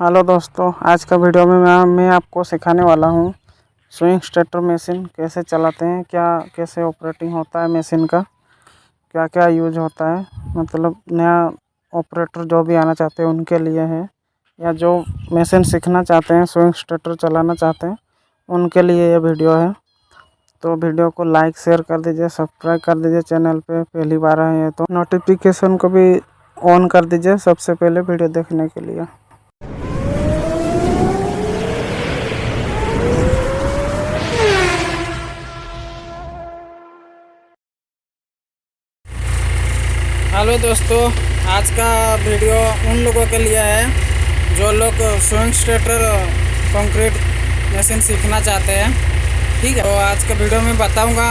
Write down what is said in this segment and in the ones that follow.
Hello दोस्तों, आज का वीडियो में मैं मैं आपको सिखाने वाला हूँ स्विंग स्टेटर मशीन कैसे चलाते हैं, क्या कैसे ऑपरेटिंग होता है मशीन का क्या क्या यूज़ होता है मतलब नया ऑपरेटर जो भी आना चाहते हैं उनके लिए है, या जो मशीन सीखना चाहते हैं, स्विंग स्टेटर चलाना चाहते हैं, उनके लिए ये वीडियो है। तो वीडियो को लाइक, शेयर कर दीजिए, सब्सक्राइब कर दीजिए चैनल पे, पहली बार आए हैं तो नोटिफिकेशन को भी ऑन कर दीजिए सबसे पहले वीडियो देखने के लिए। हेलो दोस्तों, आज का वीडियो उन लोगों के लिए है जो लोग स्विंग स्टेटर, कंक्रीट मशीन सीखना चाहते हैं। ठीक है तो आज के वीडियो में बताऊँगा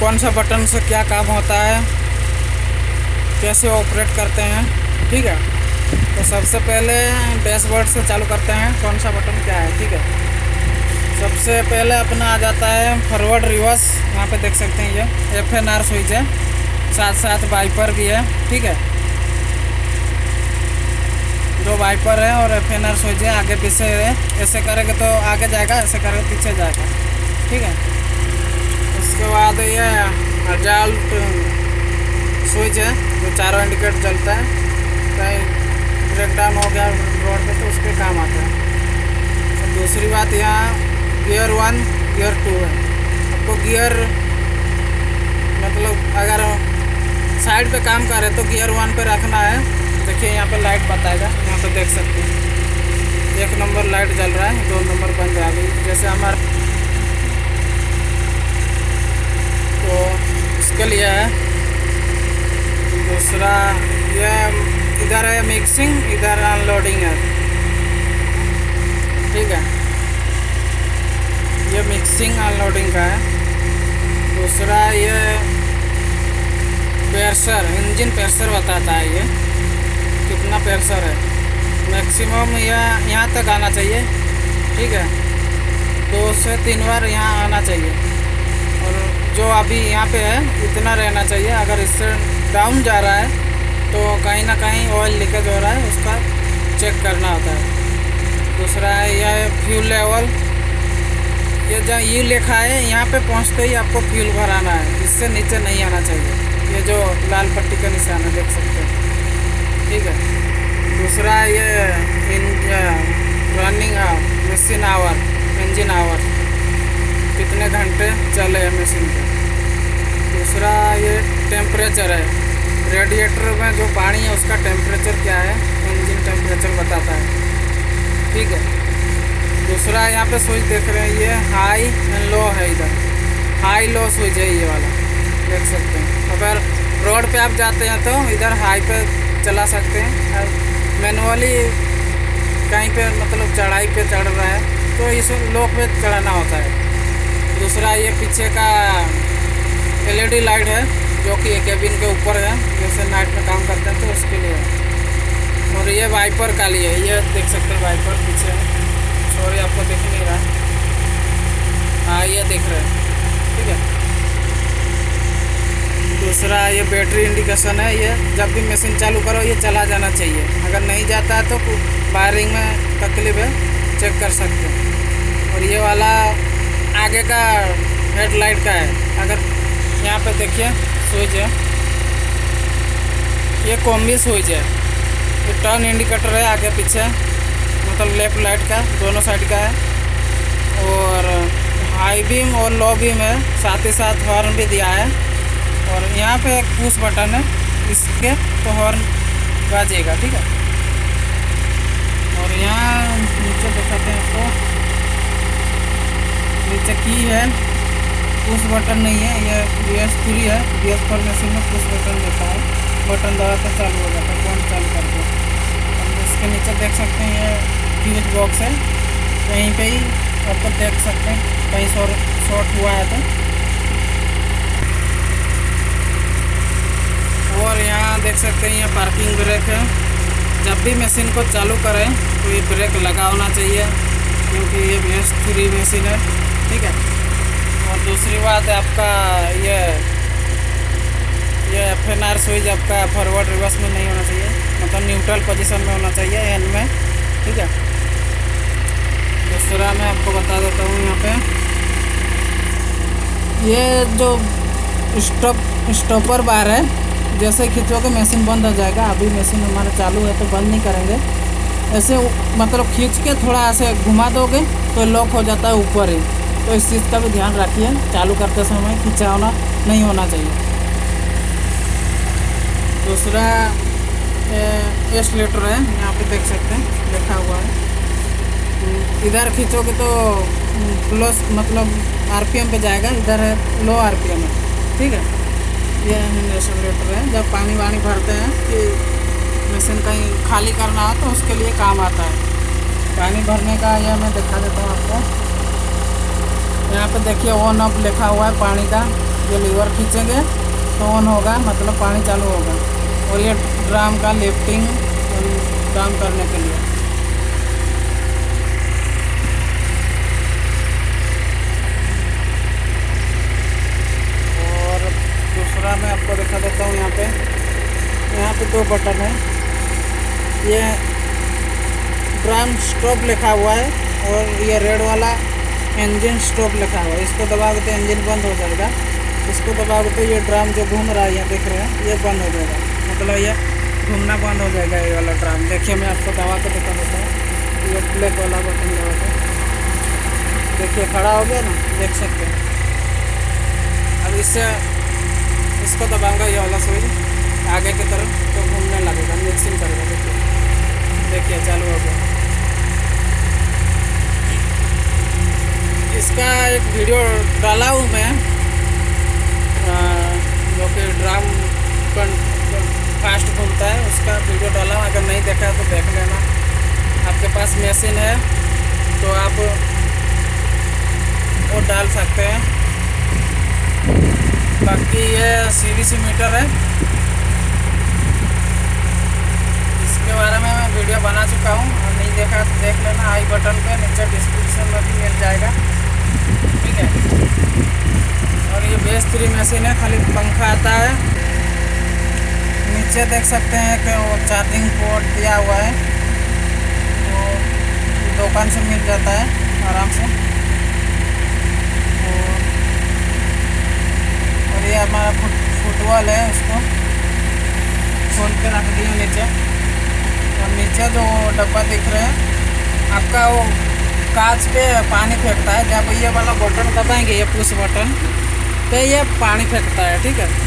कौन सा बटन से क्या काम होता है, कैसे ऑपरेट करते हैं। ठीक है तो सबसे पहले डैशबोर्ड से चालू करते हैं कौन सा बटन क्या है। ठीक है, सबसे पहले अपना आ जाता है फॉरवर्ड रिवर्स यहाँ पे देख सकते हैं ये एफ़ एन आर स्विच है। साथ साथ वाइपर भी है, ठीक है? दो वाइपर है और आर स्विच है आगे पीछे है। ऐसे करेंगे तो आगे जाएगा, ऐसे करेंगे पीछे जाएगा, ठीक है? उसके बाद ये अजाल्ट स्विच है जो चारों इंडिकेटर चलता है, कहीं ब्रेक डाउन हो गया रोड पे तो उस पर काम आता है। तो दूसरी बात, यहाँ गियर वन गियर टू है। आपको गियर मतलब अगर साइड पे काम कर रहे तो गियर वन पे रखना है। देखिए, यहाँ पे लाइट बताएगा, यहाँ पे देख सकते हैं। एक नंबर लाइट जल रहा है, दो नंबर बन जाएगी जैसे हमारा तो इसके लिए है। दूसरा, ये इधर है मिक्सिंग इधर अनलोडिंग है। ठीक है। ये मिक्सिंग अनलोडिंग का है। दूसरा, ये प्रेशर इंजन प्रेशर बताता है ये। कितना प्रेशर है। मैक्सिमम यह, यहाँ तक आना चाहिए। ठीक है। दो से तीन बार यहाँ आना चाहिए। और जो अभी यहाँ पे है, इतना रहना चाहिए। अगर इससे डाउन जा रहा है तो कहीं ना कहीं ऑयल लीकेज हो रहा है, उसका चेक करना होता है। दूसरा है, यह फ्यूल लेवल ये जहाँ ये लिखा है, यहाँ पे पहुँचते ही आपको फ्यूल भराना है। इससे नीचे नहीं आना चाहिए। ये जो लाल पट्टी का निशान है देख सकते हैं। ठीक है? दूसरा ये in running machine hour engine hour कितने घंटे चले हैं मशीन के दूसरा ये टेम्परेचर है। रेडिएटर में जो पानी है उसका टेम्परेचर क्या है? इंजन टेम्परेचर बताता है। ठीक है? दूसरा यहाँ पे स्विच देख रहे हैं, ये हाई एंड लो है इधर। हाई लो स्विच है ये वाला। देख सकते हैं। अगर रोड पे आप जाते हैं तो इधर हाई पे चला सकते हैं। और मैनुअली कहीं पे मतलब चढ़ाई पे चढ़ रहा है तो इस लोक पे चढ़ाना होता है। दूसरा ये पीछे का एलईडी लाइट है, जो कि केबिन के ऊपर है, जैसे नाइट में काम करते हैं तो उसके लिए। और ये वाइपर का लिए ये देख सकते हैं वाइपर पीछे सॉरी, आपको देख नहीं रहा। हाँ ये दिख रहे हैं। ठीक है। दूसरा ये बैटरी इंडिकेशन है, ये जब भी मशीन चालू करो, ये चला जाना चाहिए। अगर नहीं जाता है तो वायरिंग में तकलीफ़ है चेक कर सकते हैं। और ये वाला आगे का हेडलाइट का है। अगर यहाँ पे देखिए स्विच है। ये कॉम्बी स्विच है। ये टर्न इंडिकेटर है आगे पीछे। मतलब लेफ़्ट लाइट का, दोनों साइड का है। और हाई बीम और लो बीम है। साथ ही साथ हॉर्न भी दिया है। और यहाँ पे एक पुश बटन है, इसके तो हॉर्न बाजेगा, ठीक है? और यहाँ नीचे दिखाते हैं आपको। नीचे की है पुश बटन नहीं है, ये बी एस थ्री है बी एस फोर मशीन में पुश बटन देता है। बटन दबा तो चालू हो जाता है, कौन चालू करके और इसके नीचे देख सकते हैं, ये फ्यूज बॉक्स है। कहीं पे ही आपको देख सकते हैं, कहीं शॉर्ट शॉर्ट हुआ है तो। और यहाँ देख सकते हैं ये पार्किंग ब्रेक है। जब भी मशीन को चालू करें तो ये ब्रेक लगा होना चाहिए, क्योंकि ये भैंस थ्री मशीन है, ठीक है? और दूसरी बात है आपका ये ये एफ़ एन आर स्विच आपका फॉरवर्ड रिवर्स में नहीं होना चाहिए मतलब न्यूट्रल पोजीशन में होना चाहिए एन में, ठीक है? दूसरा मैं आपको बता देता हूँ यहाँ पे। ये जो स्टॉप स्टॉपर बार है जैसे खींचोगे मशीन बंद हो जाएगा अभी मशीन हमारा चालू है तो बंद नहीं करेंगे। ऐसे मतलब खींच के थोड़ा ऐसे घुमा दोगे तो लॉक हो जाता है ऊपर ही। तो इस चीज़ का भी ध्यान रखिए चालू करते समय खींचा होना नहीं होना चाहिए। दूसरा एस लीटर है यहाँ पे देख सकते हैं लिखा हुआ है। हम्म, इधर खींचोगे तो प्लस मतलब आरपीएम पे जाएगा इधर है लो आरपीएम है ठीक है? ये इंडस्ट्रेटर है जब पानी वानी भरते हैं कि मशीन कहीं खाली करना हो तो उसके लिए काम आता है। पानी भरने का यह मैं दिखा देता हूँ आपको। यहाँ पे देखिए ऑन ऑफ़ लिखा हुआ है पानी का। जो लीवर खींचेंगे तो ऑन होगा मतलब पानी चालू होगा। और ये ड्राम का लिफ्टिंग ड्राम करने के लिए और दूसरा मैं आपको दिखा देता हूँ यहाँ पे। यहाँ पे दो बटन है। ये ड्राम स्टॉप लिखा हुआ है और ये रेड वाला इंजन स्टॉप लिखा हुआ है। इसको दबाओगे तो इंजन बंद हो जाएगा। इसको दबाओगे तो ये ड्राम जो घूम रहा है यहाँ देख रहे हैं, ये बंद हो जाएगा। मतलब ये घूमना बंद हो जाएगा ये वाला ड्राम। देखिए, मैं आपको दबा के दिखा देता हूँ। ये ब्लैक वाला बटन दबा के। देखिए, खड़ा हो गया ना? देख सकते हैं। अब इससे इसको दबाऊँगा ये वाला स्विच आगे की तरफ़ तो घूमने लगेगा मिक्सिंग करेगा देखिए देखिए चालू हो गया इसका एक वीडियो डाला हूँ मैं जो कि ड्राम फास्ट घूमता है उसका वीडियो डाला हूँ अगर नहीं देखा तो देख लेना आपके पास मशीन है तो आप वो डाल सकते हैं बाकी ये सी मीटर है। इसके बारे में मैं वीडियो बना चुका हूँ। और नहीं देखा तो देख लेना आई बटन पे, नीचे डिस्क्रिप्शन में भी मिल जाएगा। ठीक है? और ये बेस थ्री मशीन है, खाली पंखा आता है। नीचे देख सकते हैं कि वो चार्जिंग पोर्ट दिया हुआ है। वो दुकान से मिल जाता है, आराम से और और ये हमारा फुट, फुटबॉल है उसको। खोल के रख दिया नीचे। और नीचे जो डब्बा दिख रहे हैं, आपका वो कांच पे पानी फेंकता है। जब ये वाला बटन दबाएँगे, ये पुश बटन तो ये पानी फेंकता है, ठीक है?